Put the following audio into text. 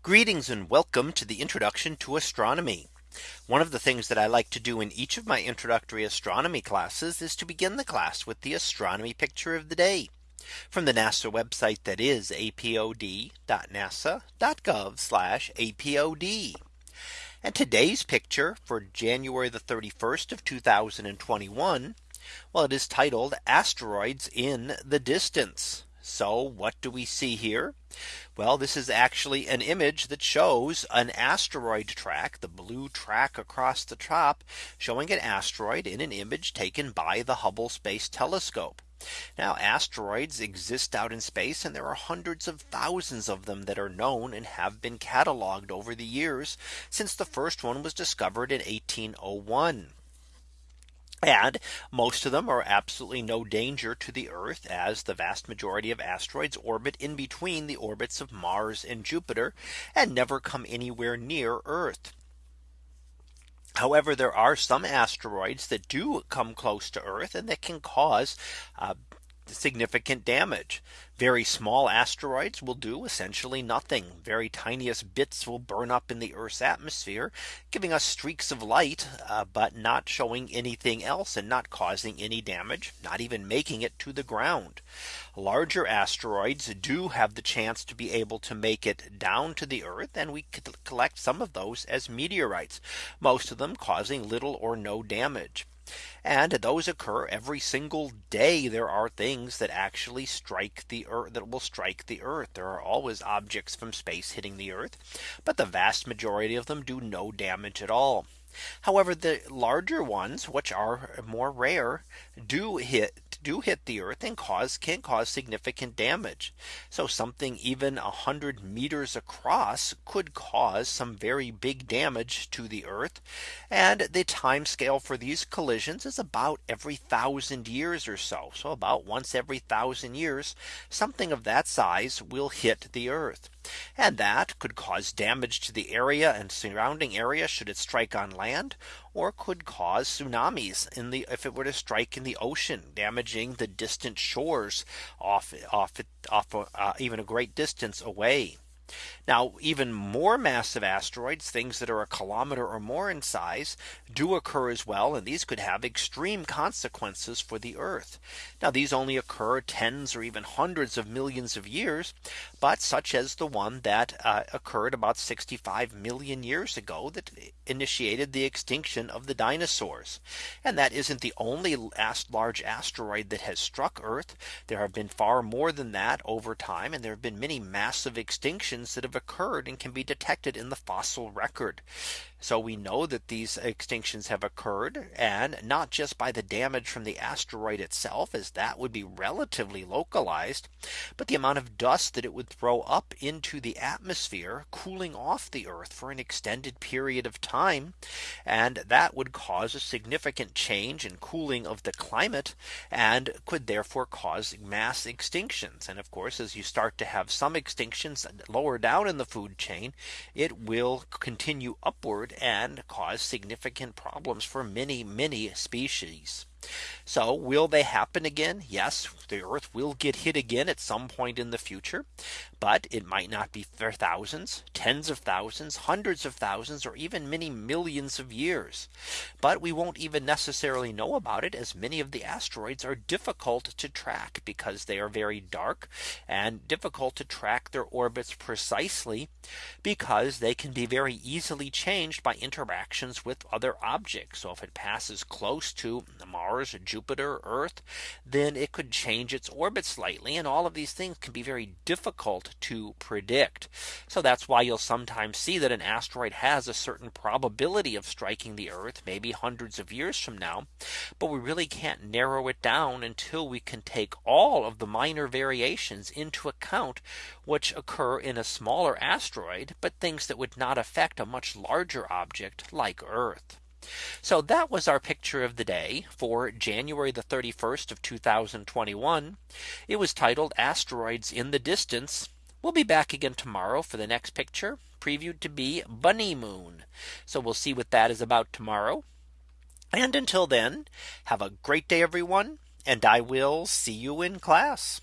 Greetings and welcome to the introduction to astronomy. One of the things that I like to do in each of my introductory astronomy classes is to begin the class with the astronomy picture of the day from the NASA website that is apod.nasa.gov apod. And today's picture for January the 31st of 2021. Well, it is titled asteroids in the distance. So what do we see here? Well, this is actually an image that shows an asteroid track, the blue track across the top showing an asteroid in an image taken by the Hubble Space Telescope. Now asteroids exist out in space and there are hundreds of thousands of them that are known and have been cataloged over the years since the first one was discovered in 1801. And most of them are absolutely no danger to the Earth as the vast majority of asteroids orbit in between the orbits of Mars and Jupiter and never come anywhere near Earth. However, there are some asteroids that do come close to Earth and that can cause uh, significant damage. Very small asteroids will do essentially nothing. Very tiniest bits will burn up in the Earth's atmosphere, giving us streaks of light, uh, but not showing anything else and not causing any damage, not even making it to the ground. Larger asteroids do have the chance to be able to make it down to the Earth and we collect some of those as meteorites, most of them causing little or no damage. And those occur every single day. There are things that actually strike the earth that will strike the earth. There are always objects from space hitting the earth. But the vast majority of them do no damage at all. However, the larger ones, which are more rare, do hit do hit the earth and cause can cause significant damage. So something even a hundred meters across could cause some very big damage to the earth. And the time scale for these collisions is about every thousand years or so. So about once every thousand years, something of that size will hit the earth. And that could cause damage to the area and surrounding area should it strike on land or could cause tsunamis in the if it were to strike in the ocean damaging the distant shores off off off uh, even a great distance away. Now even more massive asteroids, things that are a kilometer or more in size, do occur as well. And these could have extreme consequences for the Earth. Now these only occur tens or even hundreds of millions of years. But such as the one that uh, occurred about 65 million years ago that initiated the extinction of the dinosaurs. And that isn't the only large asteroid that has struck Earth. There have been far more than that over time. And there have been many massive extinctions that have occurred and can be detected in the fossil record. So we know that these extinctions have occurred and not just by the damage from the asteroid itself as that would be relatively localized, but the amount of dust that it would throw up into the atmosphere cooling off the Earth for an extended period of time. And that would cause a significant change in cooling of the climate and could therefore cause mass extinctions. And of course, as you start to have some extinctions lower down in the food chain, it will continue upward and cause significant problems for many, many species. So will they happen again? Yes, the Earth will get hit again at some point in the future. But it might not be for thousands, tens of thousands, hundreds of thousands, or even many millions of years. But we won't even necessarily know about it as many of the asteroids are difficult to track because they are very dark and difficult to track their orbits precisely because they can be very easily changed by interactions with other objects. So if it passes close to Mars, Jupiter, Earth, then it could change its orbit slightly. And all of these things can be very difficult to predict. So that's why you'll sometimes see that an asteroid has a certain probability of striking the Earth maybe hundreds of years from now. But we really can't narrow it down until we can take all of the minor variations into account which occur in a smaller asteroid, but things that would not affect a much larger object like Earth. So that was our picture of the day for January the 31st of 2021. It was titled asteroids in the distance We'll be back again tomorrow for the next picture previewed to be bunny moon. So we'll see what that is about tomorrow. And until then, have a great day, everyone. And I will see you in class.